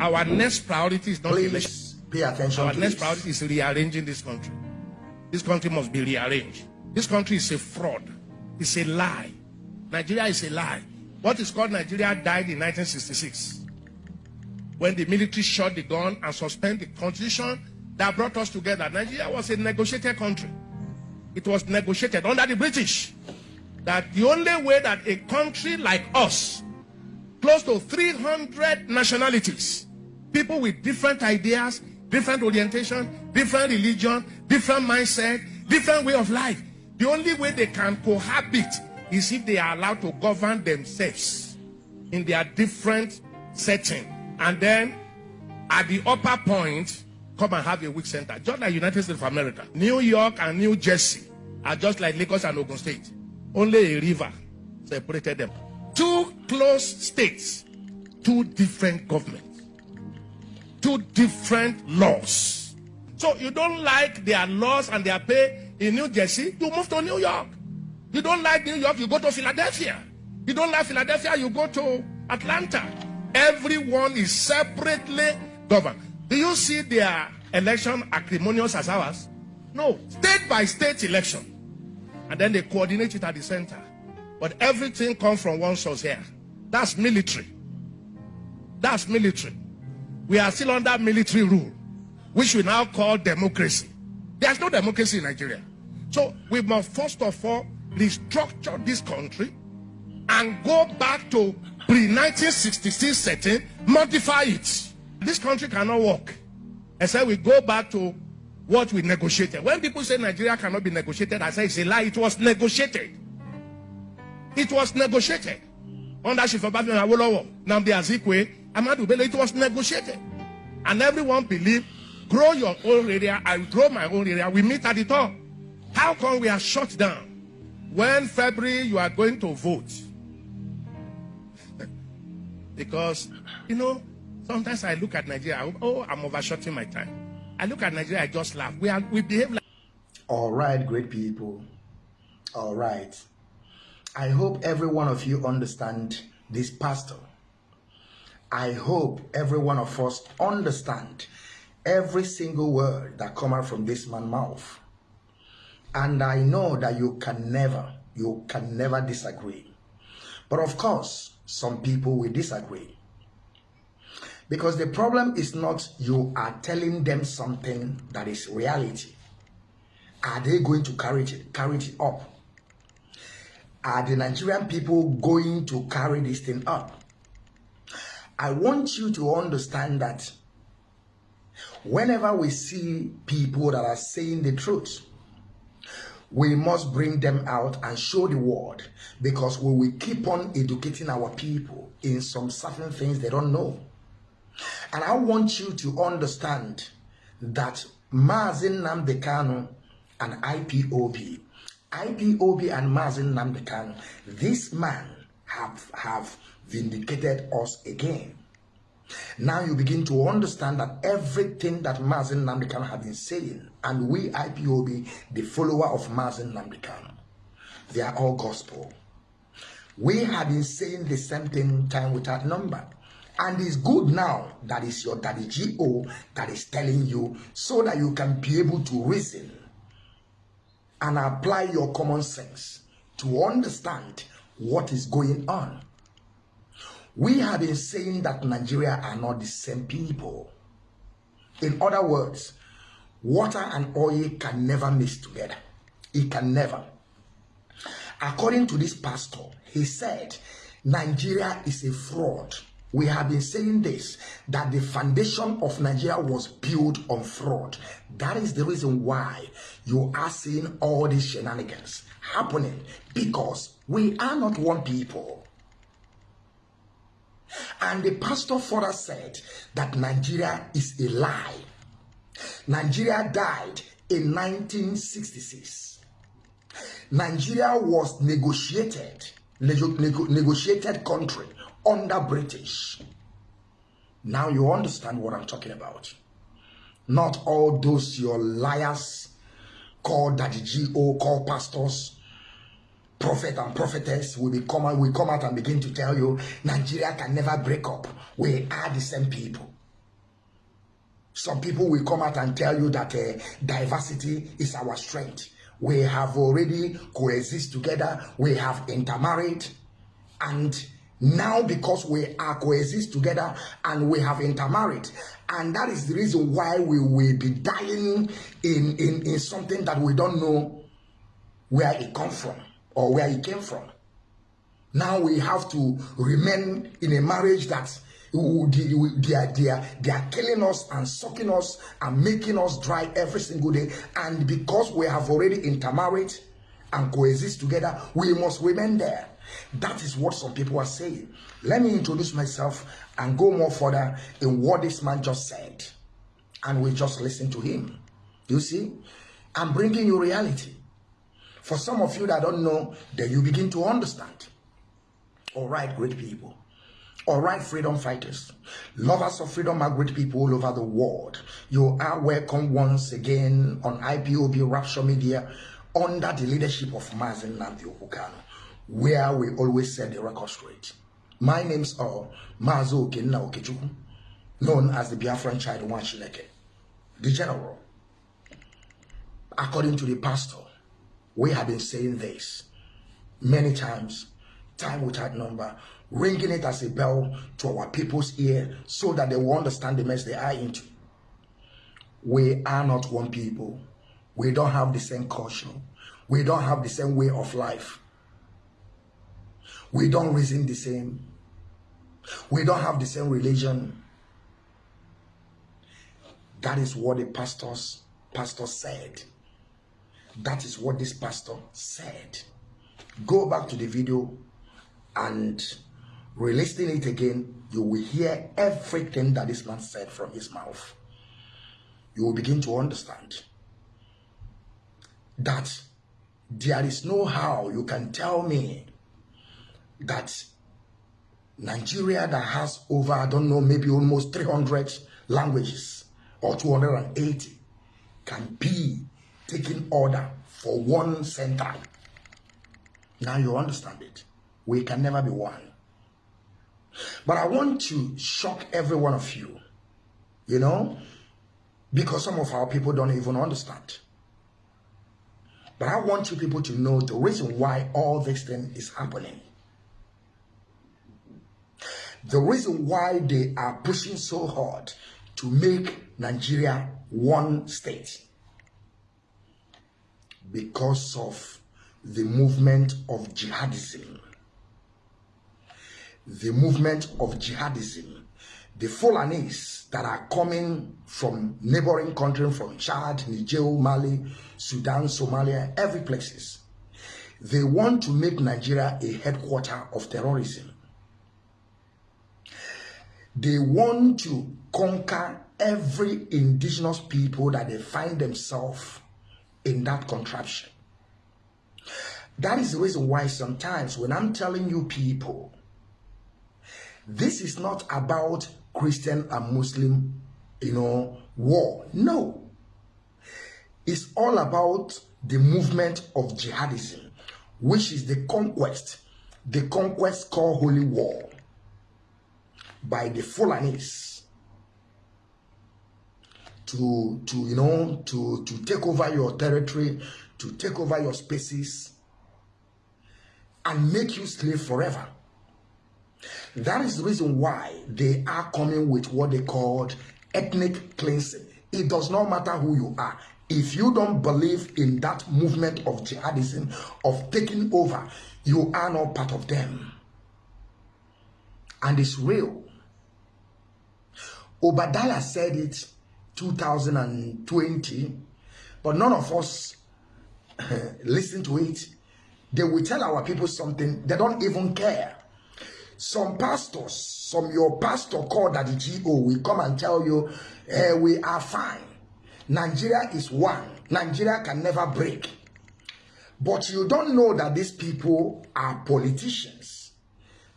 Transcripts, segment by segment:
Our next priority is not Please election. pay attention Our next this. priority is rearranging this country. This country must be rearranged. This country is a fraud. It's a lie. Nigeria is a lie. What is called Nigeria died in 1966 when the military shot the gun and suspended the constitution that brought us together. Nigeria was a negotiated country. It was negotiated under the British that the only way that a country like us, close to 300 nationalities, people with different ideas, different orientation, different religion, different mindset, different way of life, the only way they can cohabit is if they are allowed to govern themselves in their different setting. And then at the upper point, come and have a weak center. Just like United States of America. New York and New Jersey are just like Lagos and Ogun State. Only a river separated them. Two close states, two different governments, two different laws. So you don't like their laws and their pay in New Jersey, you move to New York. You don't like New York, you go to Philadelphia. You don't like Philadelphia, you go to Atlanta. Everyone is separately governed. Do you see their election acrimonious as ours? No, state by state election. And then they coordinate it at the center. But everything comes from one source here. That's military. That's military. We are still under military rule, which we now call democracy. There's no democracy in Nigeria. So we must first of all restructure this country and go back to pre-1966 setting, modify it. This country cannot work except we go back to what we negotiated. When people say Nigeria cannot be negotiated, I say it's a lie. It was negotiated. It was negotiated. Under Awolowo, Nnamdi Azikiwe, Ahmadu Bello, it was negotiated. And everyone believed, grow your own area, I grow my own area. We meet at the top. How come we are shut down? When February you are going to vote? because, you know, sometimes I look at Nigeria, oh, I'm overshooting my time. I look at Nigeria, I just laugh. We, are, we behave like All right, great people. All right. I hope every one of you understand this pastor. I hope every one of us understand every single word that come out from this man's mouth. And I know that you can never, you can never disagree. But of course, some people will disagree. Because the problem is not you are telling them something that is reality. Are they going to carry it, carry it up? Are the Nigerian people going to carry this thing up? I want you to understand that whenever we see people that are saying the truth, we must bring them out and show the world because we will keep on educating our people in some certain things they don't know. And I want you to understand that Mazi Nnamdi Kanu and IPOB, IPOB and Mazi Nnamdi Kanu, this man have, have vindicated us again. Now you begin to understand that everything that Mazi Nnamdi Kanu had been saying, and we IPOB, the follower of Mazi Nnamdi Kanu, they are all gospel. We have been saying the same thing time without number. And it's good now that is your daddy GO that is telling you so that you can be able to reason and apply your common sense to understand what is going on. We have been saying that Nigeria are not the same people. In other words, water and oil can never mix together. It can never. According to this pastor, he said Nigeria is a fraud. We have been saying this that the foundation of Nigeria was built on fraud. That is the reason why you are seeing all these shenanigans happening because we are not one people. And the pastor further said that Nigeria is a lie. Nigeria died in 1966. Nigeria was negotiated, nego, nego, negotiated country under British. Now you understand what I'm talking about. Not all those your liars called Daddy G.O. call pastors, prophet and prophetess will be come out, will come out and begin to tell you Nigeria can never break up. We are the same people. Some people will come out and tell you that uh, diversity is our strength. We have already coexist together. We have intermarried. And now because we are coexist together and we have intermarried, and that is the reason why we will be dying in, in, in something that we don't know where it come from or where it came from. Now we have to remain in a marriage that they are, they, are, they are killing us and sucking us and making us dry every single day. And because we have already intermarried and coexist together, we must remain there. That is what some people are saying. Let me introduce myself and go more further in what this man just said. And we just listen to him. You see, I'm bringing you reality. For some of you that don't know, then you begin to understand. All right, great people. All right, freedom fighters, lovers of freedom are great people all over the world. You are welcome once again on IPOB Rapture Media under the leadership of Mazi Nnamdi Okwu Kanu, where we always set the record straight. My name's are Mazo Okenna Okechukwu, known as the Biafran child Wanshileke, the general. According to the pastor, we have been saying this many times, time without number, ringing it as a bell to our people's ear so that they will understand the mess they are into. We are not one people. We don't have the same culture. We don't have the same way of life. We don't reason the same. We don't have the same religion. That is what the pastors pastor said. That is what this pastor said. Go back to the video and Releasing it again, you will hear everything that this man said from his mouth. You will begin to understand that there is no how you can tell me that Nigeria that has over, I don't know, maybe almost 300 languages or 280 can be taking order for one center. Now you understand it. We can never be one. But I want to shock every one of you, you know, because some of our people don't even understand. But I want you people to know the reason why all this thing is happening. The reason why they are pushing so hard to make Nigeria one state. Because of the movement of jihadism the movement of jihadism, the Fulanis that are coming from neighboring countries, from Chad, Niger, Mali, Sudan, Somalia, every places. They want to make Nigeria a headquarter of terrorism. They want to conquer every indigenous people that they find themselves in that contraption. That is the reason why sometimes when I'm telling you people this is not about Christian and Muslim, you know, war. No. It's all about the movement of jihadism, which is the conquest, the conquest called holy war by the Fulanis to, to, you know, to, to take over your territory, to take over your spaces, and make you slave forever. That is the reason why they are coming with what they called ethnic cleansing. It does not matter who you are. If you don't believe in that movement of jihadism, of taking over, you are not part of them. And it's real. Obadiah said it 2020, but none of us listen to it. They will tell our people something, they don't even care. Some pastors, some your pastor called at the GO will come and tell you, eh, we are fine. Nigeria is one. Nigeria can never break. But you don't know that these people are politicians.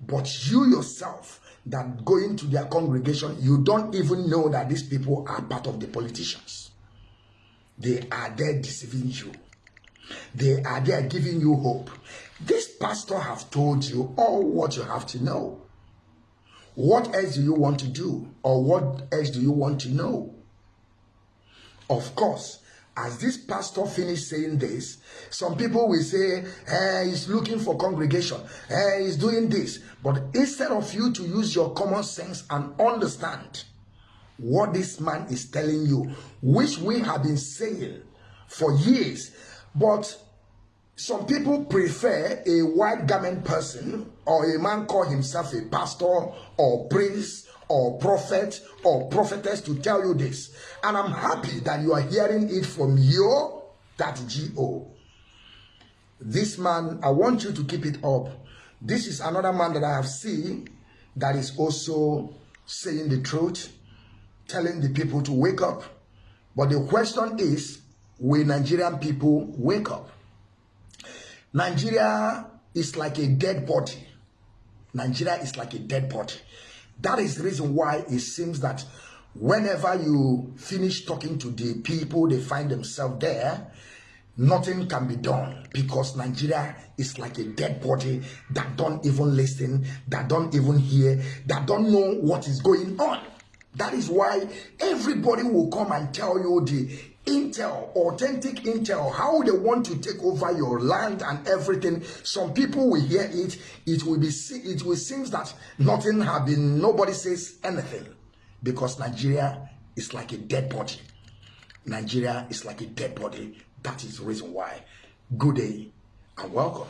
But you yourself, that going to their congregation, you don't even know that these people are part of the politicians. They are there deceiving you. They are there giving you hope. This pastor have told you all what you have to know. What else do you want to do? Or what else do you want to know? Of course, as this pastor finished saying this, some people will say, hey, he's looking for congregation, hey, he's doing this. But instead of you to use your common sense and understand what this man is telling you, which we have been saying for years, but some people prefer a white garment person or a man call himself a pastor or priest or prophet or prophetess to tell you this. And I'm happy that you are hearing it from your that GO. This man, I want you to keep it up. This is another man that I have seen that is also saying the truth, telling the people to wake up. But the question is, will Nigerian people wake up? Nigeria is like a dead body. Nigeria is like a dead body. That is the reason why it seems that whenever you finish talking to the people, they find themselves there, nothing can be done because Nigeria is like a dead body that don't even listen, that don't even hear, that don't know what is going on. That is why everybody will come and tell you the intel, authentic intel, how they want to take over your land and everything. Some people will hear it. It will be it will seem that nothing have been nobody says anything because Nigeria is like a dead body. Nigeria is like a dead body. That is the reason why. Good day and welcome.